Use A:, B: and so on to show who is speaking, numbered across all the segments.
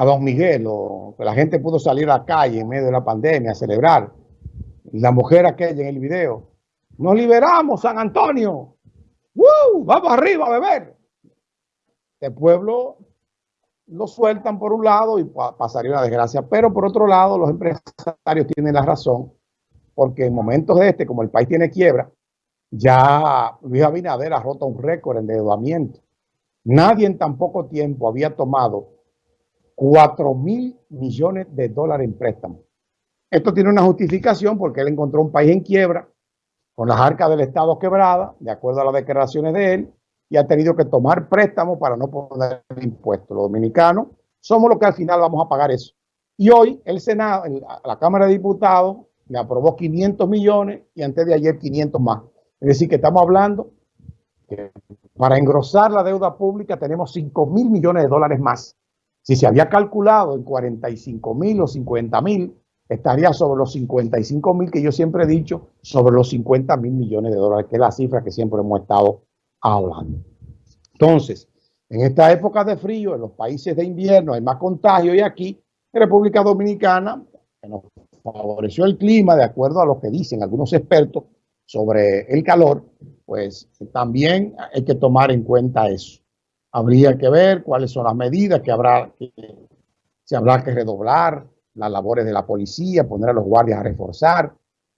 A: a Don Miguel, o que la gente pudo salir a la calle en medio de la pandemia a celebrar. La mujer aquella en el video, nos liberamos San Antonio, ¡Woo! vamos arriba a beber. El pueblo lo sueltan por un lado y pasaría una desgracia, pero por otro lado los empresarios tienen la razón, porque en momentos de este, como el país tiene quiebra, ya Luis Abinader ha roto un récord en endeudamiento. Nadie en tan poco tiempo había tomado 4 mil millones de dólares en préstamos. Esto tiene una justificación porque él encontró un país en quiebra, con las arcas del Estado quebradas, de acuerdo a las declaraciones de él, y ha tenido que tomar préstamos para no poner impuestos. Los dominicanos somos los que al final vamos a pagar eso. Y hoy el Senado, la Cámara de Diputados, le aprobó 500 millones y antes de ayer 500 más. Es decir, que estamos hablando que para engrosar la deuda pública tenemos 5 mil millones de dólares más. Si se había calculado en 45 mil o 50 mil, estaría sobre los 55 mil que yo siempre he dicho, sobre los 50 mil millones de dólares, que es la cifra que siempre hemos estado hablando. Entonces, en esta época de frío, en los países de invierno hay más contagio y aquí, en República Dominicana, que nos favoreció el clima, de acuerdo a lo que dicen algunos expertos sobre el calor, pues también hay que tomar en cuenta eso. Habría que ver cuáles son las medidas que habrá que, habrá que redoblar, las labores de la policía, poner a los guardias a reforzar,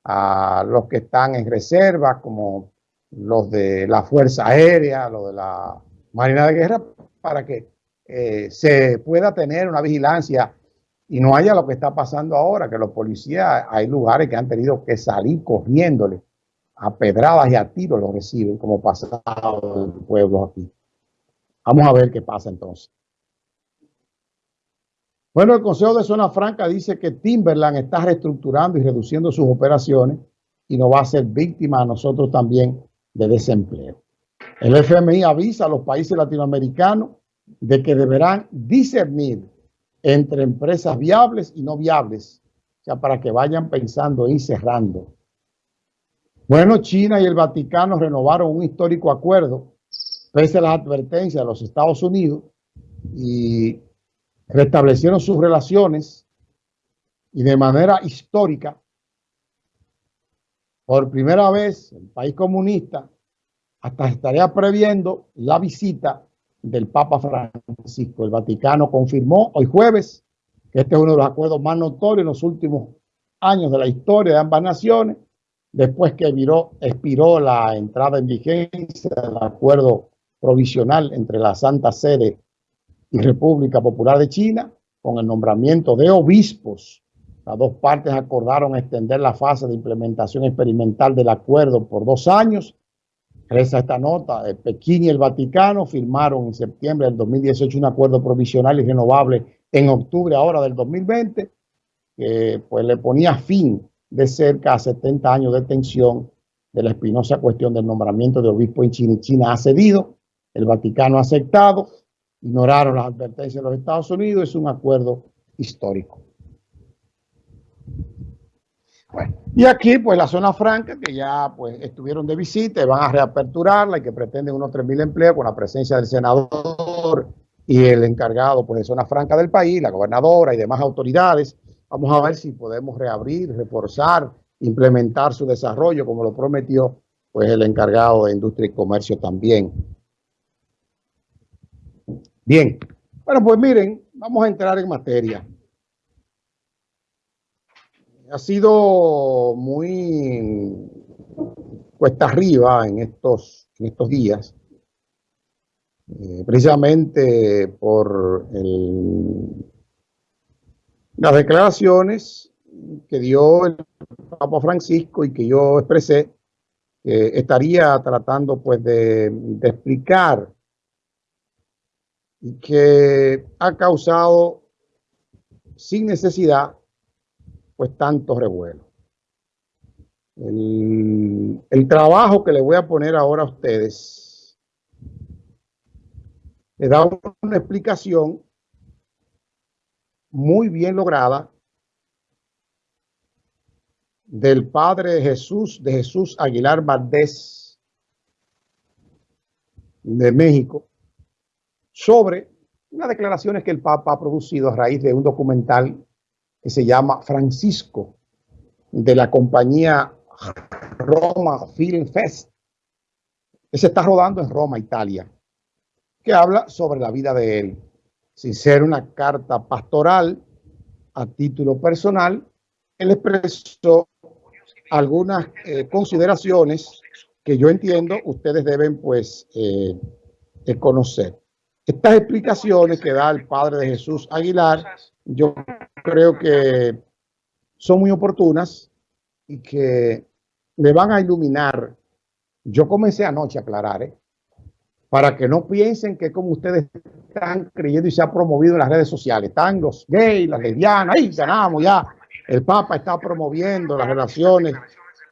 A: a los que están en reserva, como los de la Fuerza Aérea, los de la Marina de Guerra, para que eh, se pueda tener una vigilancia y no haya lo que está pasando ahora, que los policías, hay lugares que han tenido que salir corriéndole a pedradas y a tiros lo reciben, como pasado el pueblo aquí. Vamos a ver qué pasa entonces. Bueno, el Consejo de Zona Franca dice que Timberland está reestructurando y reduciendo sus operaciones y no va a ser víctima a nosotros también de desempleo. El FMI avisa a los países latinoamericanos de que deberán discernir entre empresas viables y no viables, o sea, para que vayan pensando y cerrando. Bueno, China y el Vaticano renovaron un histórico acuerdo, pese a las advertencias de los Estados Unidos, y restablecieron sus relaciones y de manera histórica, por primera vez, el país comunista hasta estaría previendo la visita del Papa Francisco. El Vaticano confirmó hoy jueves que este es uno de los acuerdos más notorios en los últimos años de la historia de ambas naciones, después que viró, expiró la entrada en vigencia del acuerdo provisional entre la Santa Sede y República Popular de China, con el nombramiento de obispos. Las dos partes acordaron extender la fase de implementación experimental del acuerdo por dos años. Reza esta nota, Pekín y el Vaticano firmaron en septiembre del 2018 un acuerdo provisional y renovable en octubre ahora del 2020, que pues le ponía fin de cerca a 70 años de tensión de la espinosa cuestión del nombramiento de obispo en China. China ha cedido, el Vaticano ha aceptado ignoraron las advertencias de los Estados Unidos, es un acuerdo histórico. Bueno, y aquí pues la zona franca que ya pues estuvieron de visita y van a reaperturarla y que pretenden unos 3.000 empleos con la presencia del senador y el encargado pues de zona franca del país, la gobernadora y demás autoridades. Vamos a ver si podemos reabrir, reforzar, implementar su desarrollo como lo prometió pues el encargado de Industria y Comercio también. Bien, bueno, pues miren, vamos a entrar en materia. Ha sido muy cuesta arriba en estos, en estos días, eh, precisamente por las declaraciones que dio el Papa Francisco y que yo expresé, que estaría tratando pues de explicar y que ha causado sin necesidad pues tanto revuelo. El, el, trabajo que le voy a poner ahora a ustedes le da una explicación muy bien lograda del padre Jesús, de Jesús Aguilar Valdés de México, sobre unas declaraciones que el Papa ha producido a raíz de un documental que se llama Francisco, de la compañía Roma Film Fest, que se está rodando en Roma, Italia, que habla sobre la vida de él, sin ser una carta pastoral a título personal, él expresó algunas eh, consideraciones que yo entiendo ustedes deben pues eh, conocer. Estas explicaciones que da el Padre de Jesús Aguilar, yo creo que son muy oportunas y que le van a iluminar. Yo comencé anoche a aclarar, ¿eh? para que no piensen que como ustedes están creyendo y se ha promovido en las redes sociales, están los gays, las lesbianas, ahí ganamos ya. El Papa está promoviendo las relaciones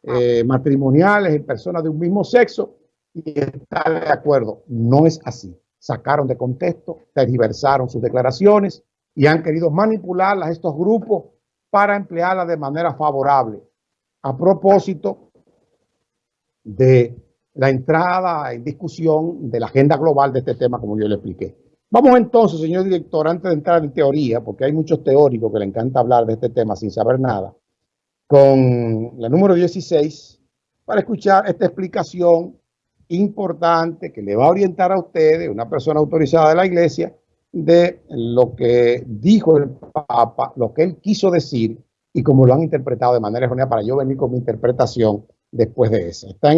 A: eh, matrimoniales en personas de un mismo sexo y está de acuerdo. No es así. Sacaron de contexto, tergiversaron sus declaraciones y han querido manipularlas a estos grupos para emplearlas de manera favorable. A propósito de la entrada en discusión de la agenda global de este tema, como yo le expliqué. Vamos entonces, señor director, antes de entrar en teoría, porque hay muchos teóricos que le encanta hablar de este tema sin saber nada, con la número 16, para escuchar esta explicación importante que le va a orientar a ustedes, una persona autorizada de la iglesia, de lo que dijo el Papa, lo que él quiso decir y cómo lo han interpretado de manera errónea para yo venir con mi interpretación después de eso. Está